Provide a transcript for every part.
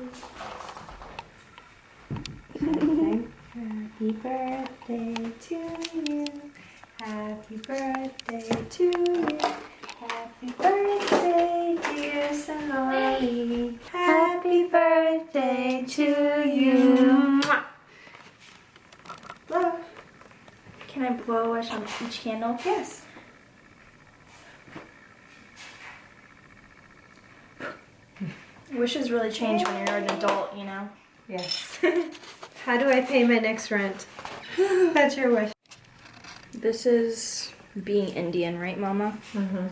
Happy birthday to you. Happy birthday to you. Happy birthday, dear Sonali. Happy birthday to you. Love. Can I blow a wish on each candle? Yes. Wishes really change when you're an adult, you know? Yes. How do I pay my next rent? That's your wish. This is being Indian, right, Mama? Mm-hmm.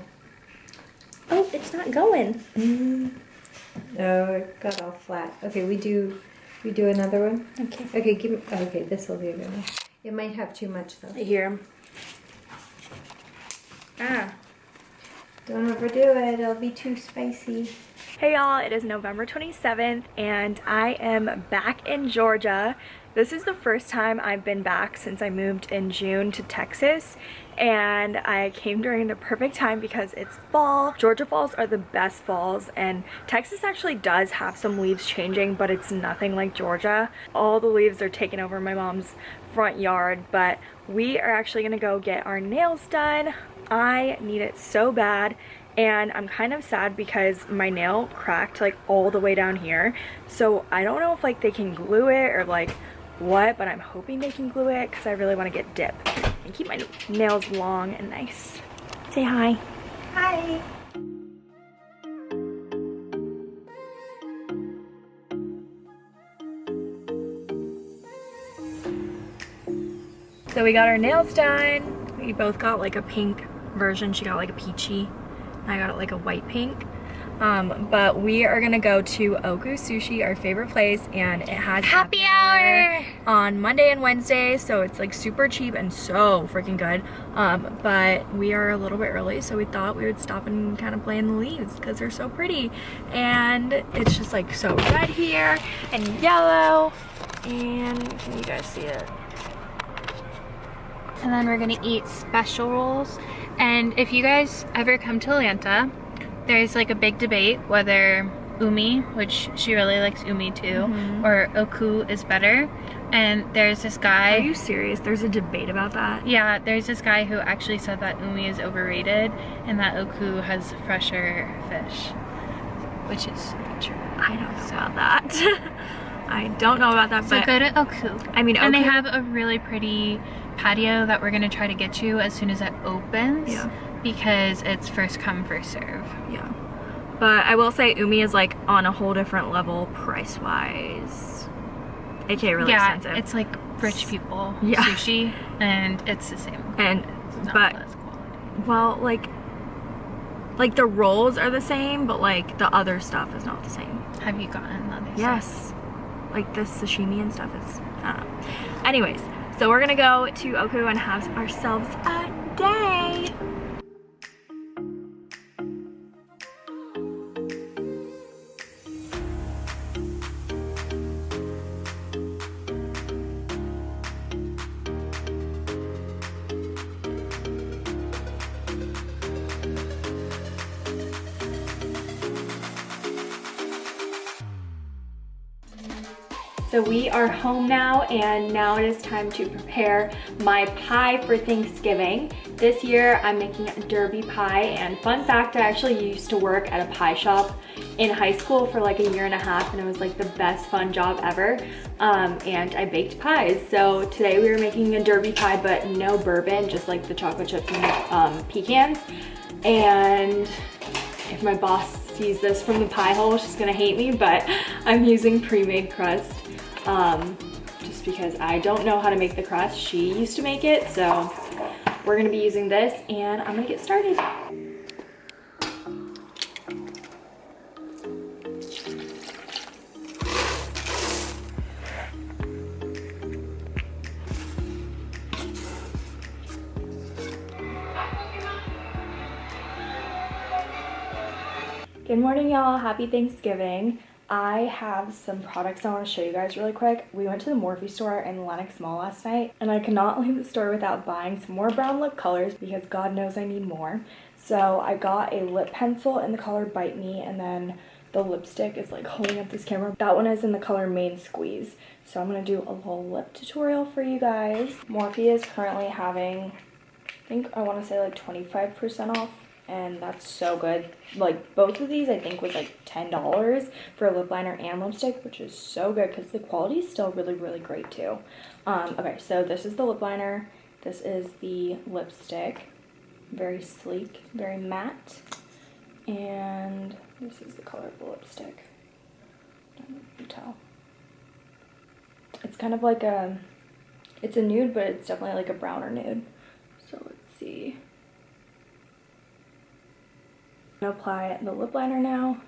Oh, it's not going. Oh, it got all flat. Okay, we do, we do another one. Okay. Okay, give me. Okay, this will be a good one. It might have too much though. I hear him. Ah. Don't overdo it. It'll be too spicy. Hey y'all, it is November 27th and I am back in Georgia. This is the first time I've been back since I moved in June to Texas and I came during the perfect time because it's fall. Georgia falls are the best falls and Texas actually does have some leaves changing but it's nothing like Georgia. All the leaves are taking over my mom's front yard but we are actually gonna go get our nails done. I need it so bad and I'm kind of sad because my nail cracked like all the way down here. So I don't know if like they can glue it or like what but I'm hoping they can glue it because I really want to get dip and keep my nails long and nice. Say hi. Hi. So we got our nails done. We both got like a pink version. She got like a peachy I got it like a white pink. Um, but we are gonna go to Oku Sushi, our favorite place, and it has happy hour on Monday and Wednesday, so it's like super cheap and so freaking good. Um, but we are a little bit early, so we thought we would stop and kind of play in the leaves because they're so pretty. And it's just like so red here and yellow. And can you guys see it? And then we're gonna eat special rolls. And if you guys ever come to Atlanta, there's like a big debate whether umi, which she really likes umi too, mm -hmm. or oku is better. And there's this guy. Are you serious? There's a debate about that? Yeah, there's this guy who actually said that umi is overrated and that oku has fresher fish, which is true. I don't know about that. I don't know about that, so but go to Oku. I mean, Oku, and they have a really pretty patio that we're gonna try to get you as soon as it opens. Yeah. Because it's first come, first serve. Yeah. But I will say Umi is like on a whole different level price wise. AKA really yeah, expensive. it's like rich people yeah. sushi and it's the same. And but well like like the rolls are the same but like the other stuff is not the same. Have you gotten other Yes. Stuff? Like the sashimi and stuff is I don't know. Anyways, so we're gonna go to Oku and have ourselves a day. So we are home now and now it is time to prepare my pie for Thanksgiving. This year I'm making a derby pie and fun fact, I actually used to work at a pie shop in high school for like a year and a half and it was like the best fun job ever. Um, and I baked pies. So today we were making a derby pie but no bourbon, just like the chocolate chips and um, pecans. And if my boss sees this from the pie hole, she's gonna hate me, but I'm using pre-made crust um, just because I don't know how to make the crust. She used to make it, so we're gonna be using this and I'm gonna get started. Good morning, y'all. Happy Thanksgiving. I have some products I want to show you guys really quick. We went to the Morphe store in Lenox Mall last night and I cannot leave the store without buying some more brown lip colors because God knows I need more. So I got a lip pencil in the color Bite Me and then the lipstick is like holding up this camera. That one is in the color Main Squeeze. So I'm going to do a little lip tutorial for you guys. Morphe is currently having, I think I want to say like 25% off and that's so good. Like both of these I think was like $10 for a lip liner and lipstick, which is so good because the quality is still really, really great too. Um, okay, so this is the lip liner. This is the lipstick. Very sleek, very matte. And this is the color of the lipstick. I don't know if you tell. It's kind of like a, it's a nude, but it's definitely like a browner nude. So let's see. Apply the lip liner now.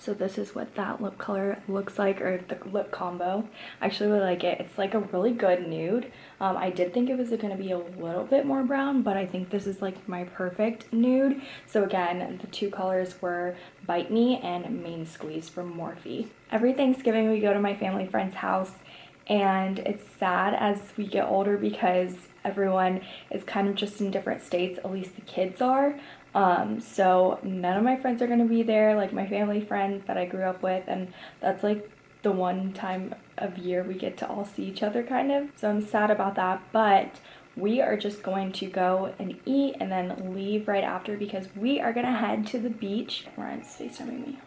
So this is what that lip color looks like, or the lip combo. I actually really like it. It's like a really good nude. Um, I did think it was going to be a little bit more brown, but I think this is like my perfect nude. So again, the two colors were Bite Me and Main Squeeze from Morphe. Every Thanksgiving we go to my family friend's house and it's sad as we get older because everyone is kind of just in different states, at least the kids are. Um, so none of my friends are going to be there, like my family friends that I grew up with, and that's like the one time of year we get to all see each other kind of. So I'm sad about that, but we are just going to go and eat and then leave right after because we are going to head to the beach. Ryan's FaceTiming me.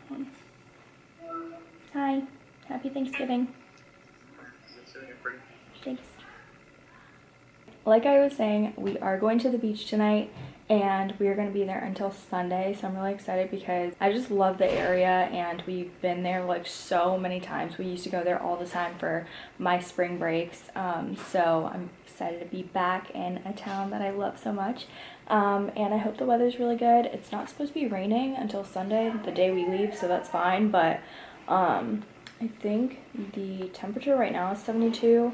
Hi. Happy Thanksgiving. Thanks. Like I was saying, we are going to the beach tonight and we are going to be there until Sunday so I'm really excited because I just love the area and we've been there like so many times. We used to go there all the time for my spring breaks um, so I'm excited to be back in a town that I love so much. Um, and I hope the weather's really good. It's not supposed to be raining until Sunday the day we leave so that's fine but um, I think the temperature right now is 72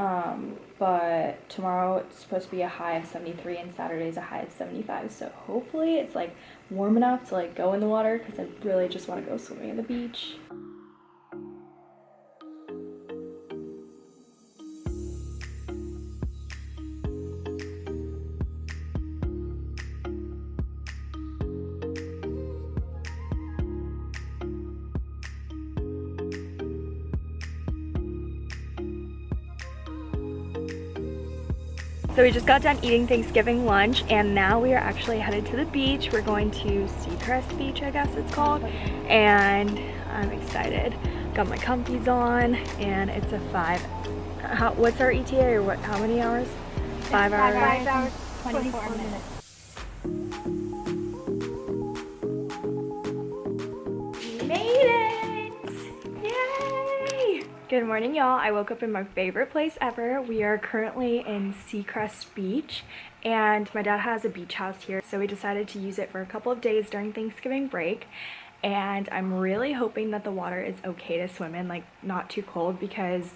um, but tomorrow it's supposed to be a high of 73 and Saturday's a high of 75 so hopefully it's like warm enough to like go in the water because I really just want to go swimming at the beach. So we just got done eating Thanksgiving lunch and now we are actually headed to the beach. We're going to Seacrest Beach, I guess it's called. And I'm excited. Got my comfies on and it's a five. How, what's our ETA or what? How many hours? Five, five hours. Five hours, 24, 24 minutes. Good morning, y'all. I woke up in my favorite place ever. We are currently in Seacrest Beach, and my dad has a beach house here, so we decided to use it for a couple of days during Thanksgiving break. And I'm really hoping that the water is okay to swim in, like not too cold, because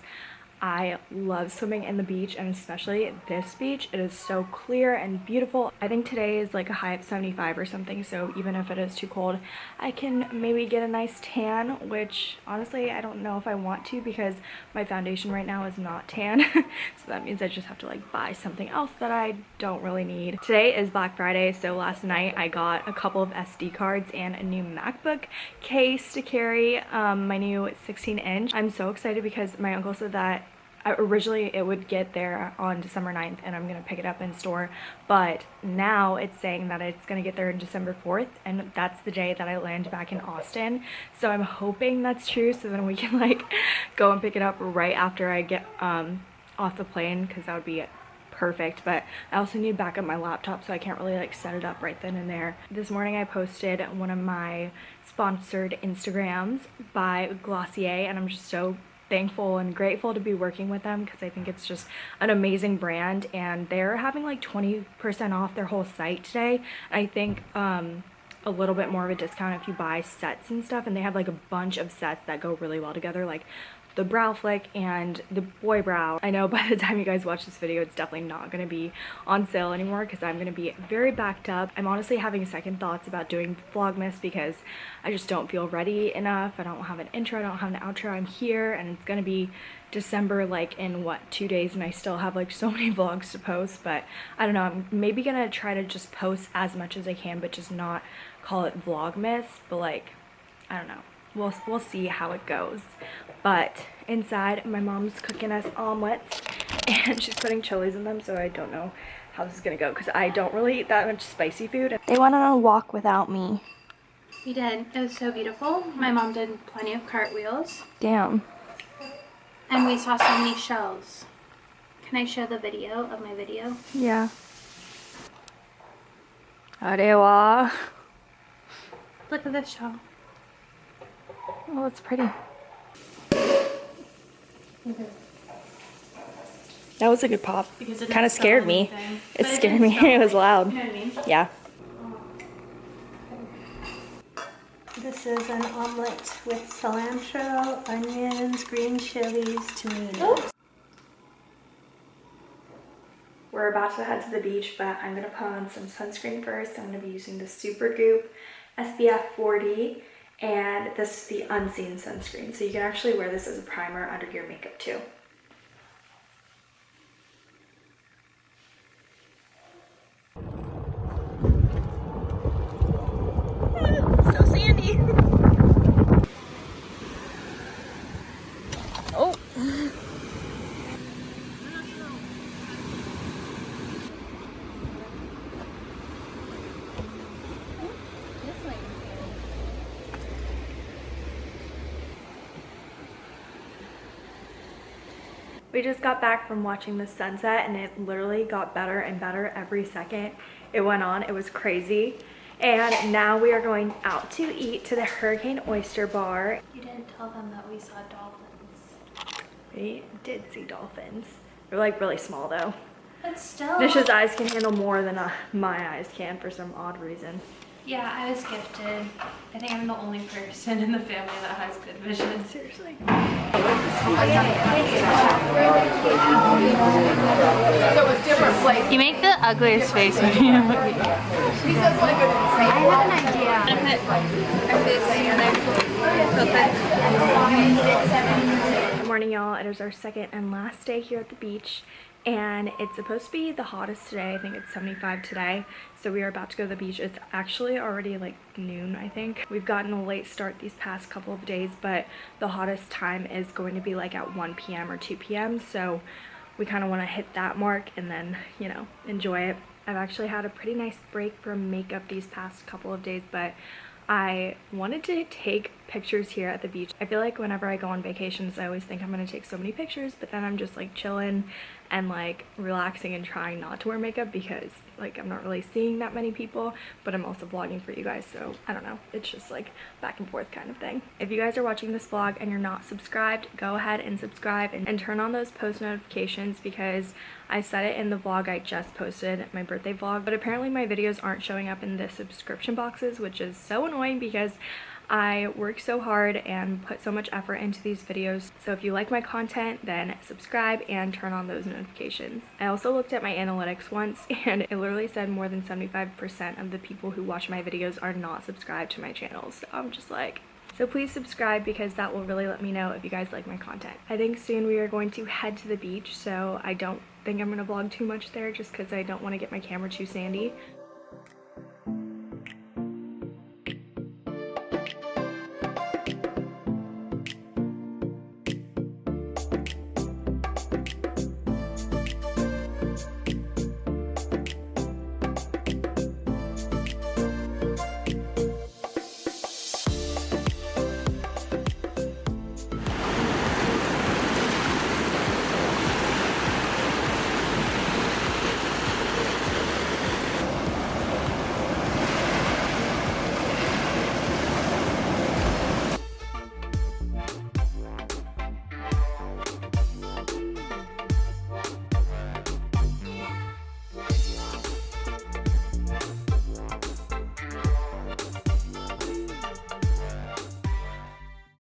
I love swimming in the beach and especially this beach. It is so clear and beautiful. I think today is like a high of 75 or something so even if it is too cold I can maybe get a nice tan which honestly I don't know if I want to because my foundation right now is not tan so that means I just have to like buy something else that I don't really need. Today is Black Friday so last night I got a couple of SD cards and a new MacBook case to carry um, my new 16 inch. I'm so excited because my uncle said that originally it would get there on December 9th and I'm going to pick it up in store but now it's saying that it's going to get there on December 4th and that's the day that I land back in Austin so I'm hoping that's true so then we can like go and pick it up right after I get um, off the plane because that would be perfect but I also need back up my laptop so I can't really like set it up right then and there. This morning I posted one of my sponsored Instagrams by Glossier and I'm just so thankful and grateful to be working with them because I think it's just an amazing brand and they're having like 20% off their whole site today. I think um, a little bit more of a discount if you buy sets and stuff and they have like a bunch of sets that go really well together like the brow flick and the boy brow. I know by the time you guys watch this video, it's definitely not going to be on sale anymore because I'm going to be very backed up. I'm honestly having second thoughts about doing Vlogmas because I just don't feel ready enough. I don't have an intro, I don't have an outro. I'm here and it's going to be December like in what two days and I still have like so many vlogs to post but I don't know I'm maybe gonna try to just post as much as I can but just not call it vlogmas but like I don't know we'll, we'll see how it goes. But inside, my mom's cooking us omelets and she's putting chilies in them, so I don't know how this is gonna go because I don't really eat that much spicy food. They went on a walk without me. We did. It was so beautiful. My mom did plenty of cartwheels. Damn. And we saw so many shells. Can I show the video of my video? Yeah. Arewa. Look at this shell. Oh, it's pretty. Okay. That was a good pop. Because it Kind of scared me. anything. It But scared didn't me. It was loud. You know what I mean? Yeah. This is an omelet with cilantro, onions, green chilies, tomatoes. We're about to head to the beach, but I'm gonna put on some sunscreen first. I'm gonna be using the Supergoop SPF 40, and this is the unseen sunscreen. So you can actually wear this as a primer under your makeup too. We just got back from watching the sunset and it literally got better and better every second it went on. It was crazy. And now we are going out to eat to the Hurricane Oyster Bar. You didn't tell them that we saw dolphins. We did see dolphins. They're like really small though. But still. Nish's eyes can handle more than uh, my eyes can for some odd reason. Yeah, I was gifted. I think I'm the only person in the family that has good vision. Seriously. You make the ugliest face when you look at I have an idea. I'm gonna put, I put this together. Good morning y'all. It is our second and last day here at the beach and it's supposed to be the hottest today. I think it's 75 today. So we are about to go to the beach. It's actually already like noon, I think. We've gotten a late start these past couple of days, but the hottest time is going to be like at 1 p.m. or 2 p.m. So we kind of want to hit that mark and then, you know, enjoy it. I've actually had a pretty nice break from makeup these past couple of days, but I wanted to take pictures here at the beach. I feel like whenever I go on vacations, I always think I'm gonna take so many pictures, but then I'm just like chilling and like relaxing and trying not to wear makeup because like I'm not really seeing that many people, but I'm also vlogging for you guys, so I don't know. It's just like back and forth kind of thing. If you guys are watching this vlog and you're not subscribed, go ahead and subscribe and, and turn on those post notifications because I said it in the vlog I just posted, my birthday vlog, but apparently my videos aren't showing up in the subscription boxes, which is so annoying because I work so hard and put so much effort into these videos. So if you like my content, then subscribe and turn on those notifications. I also looked at my analytics once and it literally said more than 75% of the people who watch my videos are not subscribed to my channel. So I'm just like, so please subscribe because that will really let me know if you guys like my content. I think soon we are going to head to the beach, so I don't think I'm going to vlog too much there just because I don't want to get my camera too sandy.